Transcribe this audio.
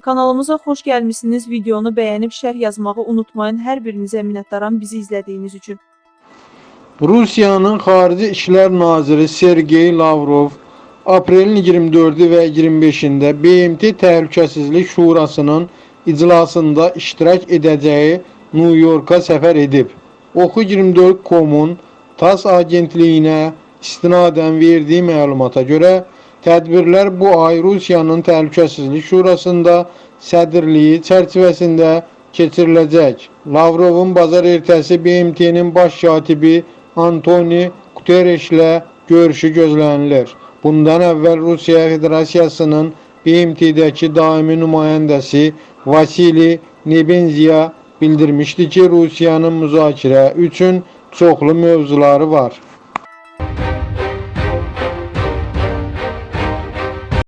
Kanalımıza xoş gəlmisiniz. Videonu bəyənib şərh yazmağı unutmayın. Hər birinizə minnətdaram bizi izlədiyiniz üçün. Rusiyanın Xarici İşlər Naziri Sergey Lavrov aprelin 24-ü və 25-də BMT Təhlükəsizlik Şurasının iclasında iştirak edəcəyi New Yorka səfər edib. Oxu 24.com-un TASS agentliyinə istinadən verdiyi məlumata görə tədbirlər bu ay Rusiyanın Təhlükəsizlik Şurasında sədrliyi çərçivəsində keçiriləcək. Lavrovun bazar ertəsi BMT-nin baş katibi Antoni Guterreslə görüşü gözlənilir. Bundan əvvəl Rusiya Federasiyasının BMT-dəki daimi nümayəndəsi Vasili Nebenziya bildirmişdi ki, Rusiyanın müzakirə üçün çoxlu mövzuları var.